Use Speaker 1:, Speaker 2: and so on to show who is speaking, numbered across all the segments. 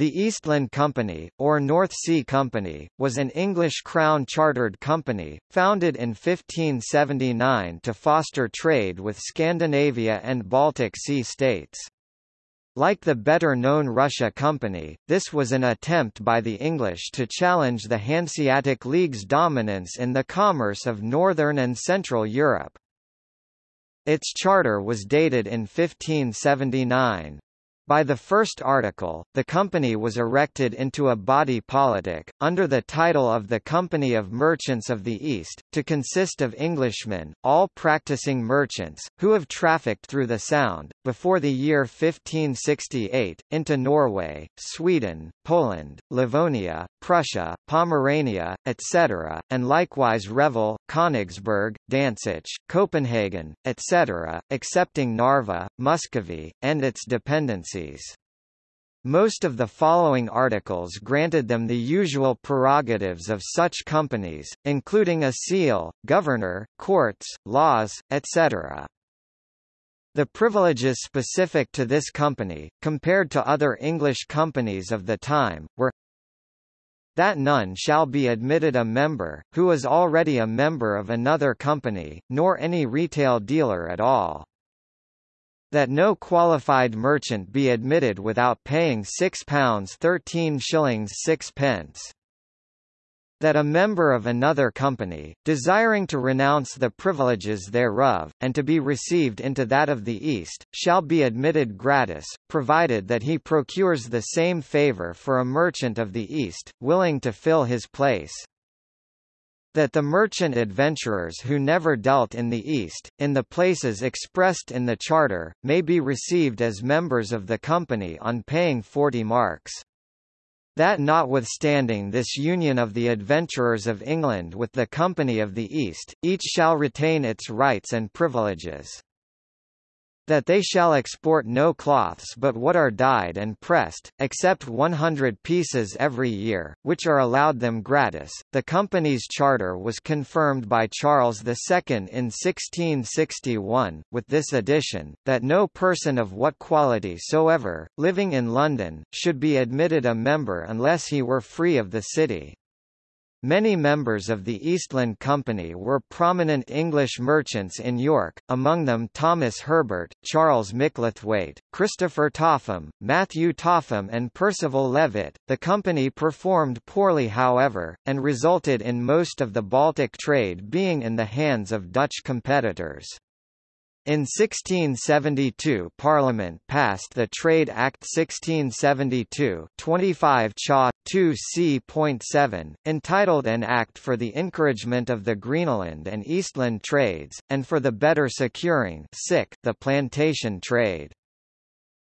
Speaker 1: The Eastland Company, or North Sea Company, was an English crown-chartered company, founded in 1579 to foster trade with Scandinavia and Baltic Sea states. Like the better-known Russia Company, this was an attempt by the English to challenge the Hanseatic League's dominance in the commerce of northern and central Europe. Its charter was dated in 1579. By the first article, the company was erected into a body politic, under the title of the Company of Merchants of the East, to consist of Englishmen, all practising merchants, who have trafficked through the Sound, before the year 1568, into Norway, Sweden, Poland, Livonia, Prussia, Pomerania, etc., and likewise Revel, Königsberg, Danzig, Copenhagen, etc., excepting Narva, Muscovy, and its dependencies most of the following articles granted them the usual prerogatives of such companies, including a seal, governor, courts, laws, etc. The privileges specific to this company, compared to other English companies of the time, were that none shall be admitted a member, who is already a member of another company, nor any retail dealer at all that no qualified merchant be admitted without paying £6 13 shillings 6 pence. That a member of another company, desiring to renounce the privileges thereof, and to be received into that of the East, shall be admitted gratis, provided that he procures the same favour for a merchant of the East, willing to fill his place that the merchant adventurers who never dealt in the East, in the places expressed in the Charter, may be received as members of the company on paying 40 marks. That notwithstanding this union of the adventurers of England with the Company of the East, each shall retain its rights and privileges that they shall export no cloths but what are dyed and pressed, except 100 pieces every year, which are allowed them gratis. The company's charter was confirmed by Charles II in 1661, with this addition, that no person of what quality soever, living in London, should be admitted a member unless he were free of the city. Many members of the Eastland Company were prominent English merchants in York, among them Thomas Herbert, Charles Micklethwaite, Christopher Topham, Matthew Topham and Percival Levitt. The company performed poorly however, and resulted in most of the Baltic trade being in the hands of Dutch competitors. In 1672 Parliament passed the Trade Act 1672 25 Cha. 2 c.7, entitled An Act for the Encouragement of the Greenland and Eastland Trades, and for the better securing the plantation trade.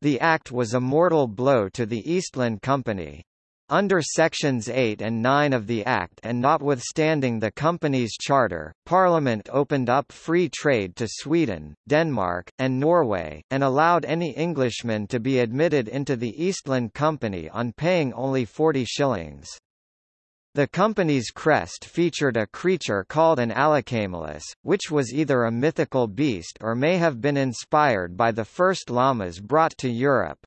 Speaker 1: The act was a mortal blow to the Eastland Company. Under Sections 8 and 9 of the Act and notwithstanding the company's charter, Parliament opened up free trade to Sweden, Denmark, and Norway, and allowed any Englishman to be admitted into the Eastland Company on paying only 40 shillings. The company's crest featured a creature called an Allocamelus, which was either a mythical beast or may have been inspired by the first llamas brought to Europe.